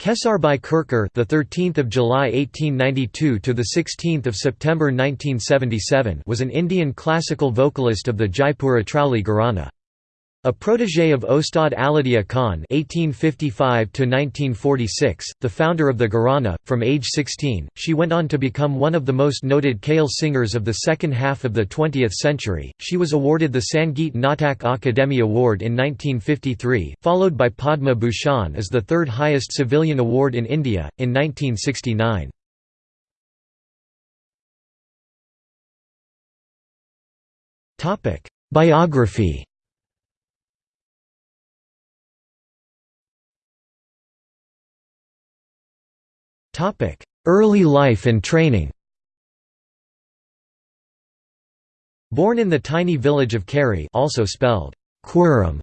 Kesarbai Kerkar, the 13th of July 1892 to the 16th of September 1977, was an Indian classical vocalist of the Jaipur Atrauli Gharana. A protégé of Ostad Alladiya Khan (1855–1946), the founder of the Gharana, from age 16, she went on to become one of the most noted Khyal singers of the second half of the 20th century. She was awarded the Sangeet Natak Akademi Award in 1953, followed by Padma Bhushan as the third highest civilian award in India in 1969. Topic: Biography. Early life and training Born in the tiny village of Keri also spelled Querim,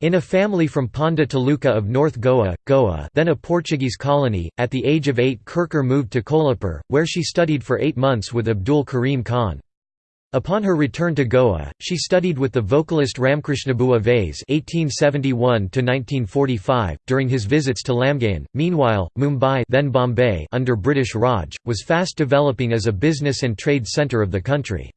in a family from Ponda Taluka of North Goa, Goa then a Portuguese colony, at the age of eight Kerkar moved to Kolhapur, where she studied for eight months with Abdul Karim Khan. Upon her return to Goa, she studied with the vocalist Ramkrishnabua Vase (1871–1945) during his visits to Lamgaon. Meanwhile, Mumbai, then Bombay, under British Raj, was fast developing as a business and trade centre of the country.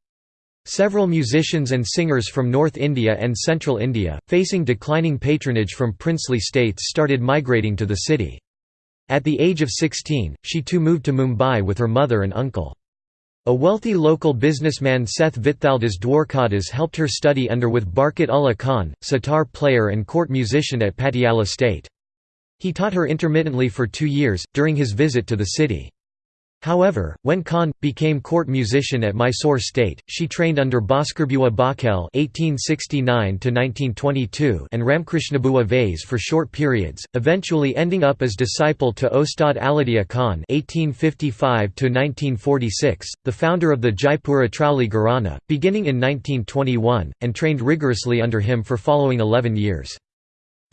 Several musicians and singers from North India and Central India, facing declining patronage from princely states, started migrating to the city. At the age of 16, she too moved to Mumbai with her mother and uncle. A wealthy local businessman Seth Vithaldas Dwarkadas helped her study under with Barkat Ullah Khan, sitar player and court musician at Patiala State. He taught her intermittently for two years, during his visit to the city. However, when Khan became court musician at Mysore State, she trained under Bhaskarabua Bakhel (1869–1922) and Ramkrishnabua Vase for short periods, eventually ending up as disciple to Ostad Alladiya Khan (1855–1946), the founder of the Jaipur Atrauli Gharana, beginning in 1921, and trained rigorously under him for following 11 years.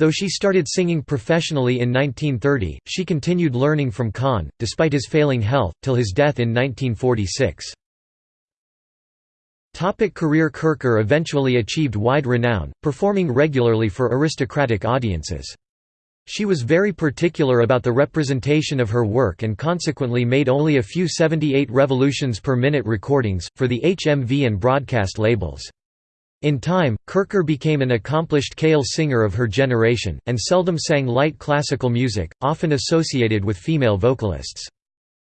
Though she started singing professionally in 1930, she continued learning from Khan, despite his failing health, till his death in 1946. Topic career Kerkar eventually achieved wide renown, performing regularly for aristocratic audiences. She was very particular about the representation of her work and consequently made only a few 78 revolutions per minute recordings, for the HMV and broadcast labels. In time, Kerkar became an accomplished Khyal singer of her generation, and seldom sang light classical music, often associated with female vocalists.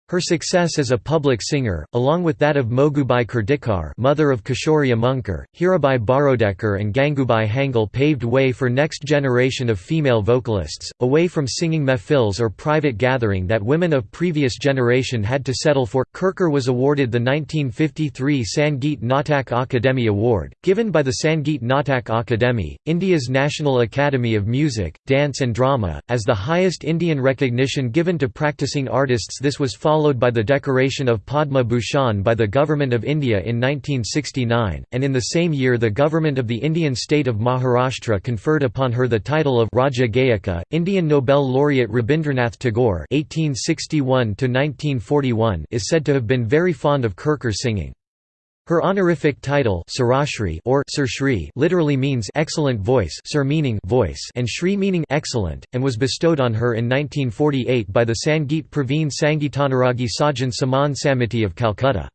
Her success as a public singer, along with that of Mogubai Kurdikar mother of Kishori Amonkar, Hirabai Barodekar and Gangubai Hangal paved way for next generation of female vocalists, away from singing mehfils or private gathering that women of previous generation had to settle for. Kerkar was awarded the 1953 Sangeet Natak Akademi Award, given by the Sangeet Natak Akademi, India's National Academy of Music, Dance and Drama, as the highest Indian recognition given to practicing artists this was followed followed by the decoration of Padma Bhushan by the Government of India in 1969, and in the same year the Government of the Indian state of Maharashtra conferred upon her the title of Rajya Gayika. Indian Nobel laureate Rabindranath Tagore (1861–1941) is said to have been very fond of Kerkar singing. Her honorific title Sarashri or Sir Shri literally means excellent voice Sir meaning voice and Shri meaning excellent, and was bestowed on her in 1948 by the Sangeet Praveen Sangeetanuragi Sajan Saman Samiti of Calcutta.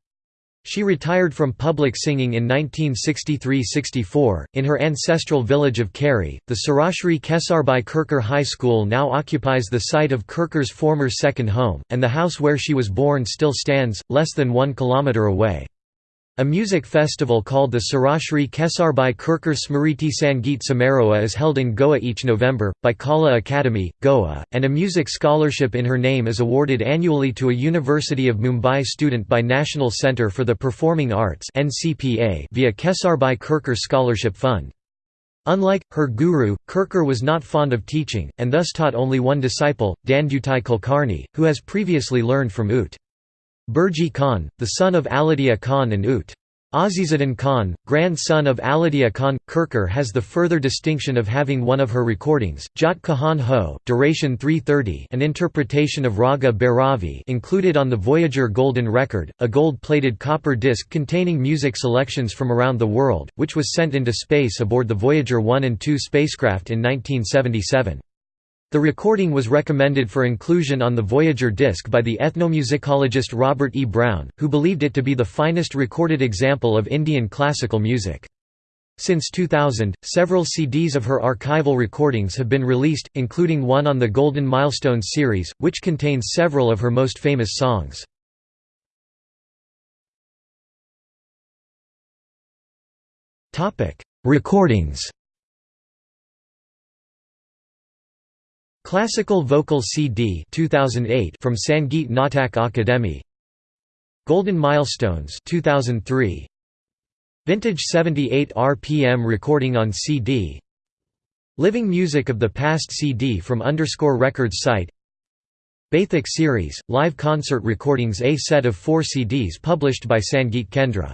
She retired from public singing in 1963–64, in her ancestral village of Keri. The Sarashri Kesarbai Kerkar High School now occupies the site of Kerkar's former second home, and the house where she was born still stands, less than one kilometre away. A music festival called the Sarashri Kesarbai Kerkar Smriti Sangeet Samaroha is held in Goa each November, by Kala Academy, Goa, and a music scholarship in her name is awarded annually to a University of Mumbai student by National Centre for the Performing Arts via Kesarbai Kerkar Scholarship Fund. Unlike, her guru, Kerkar was not fond of teaching, and thus taught only one disciple, Dhondutai Kulkarni, who has previously learned from Ut. Bhurji Khan, the son of Alladiya Khan and Ut. Azizuddin Khan, grandson of Alladiya Khan, Kerkar has the further distinction of having one of her recordings, Jat Kahan Ho, duration 330 an interpretation of Raga Bhairavi included on the Voyager Golden Record, a gold-plated copper disc containing music selections from around the world, which was sent into space aboard the Voyager 1 and 2 spacecraft in 1977. The recording was recommended for inclusion on the Voyager disc by the ethnomusicologist Robert E. Brown, who believed it to be the finest recorded example of Indian classical music. Since 2000, several CDs of her archival recordings have been released, including one on the Golden Milestones series, which contains several of her most famous songs. Recordings Classical Vocal CD 2008 from Sangeet Natak Akademi Golden Milestones 2003 Vintage 78 RPM recording on CD Living Music of the Past CD from Underscore Records site. Baithak series, live concert recordings A set of four CDs published by Sangeet Kendra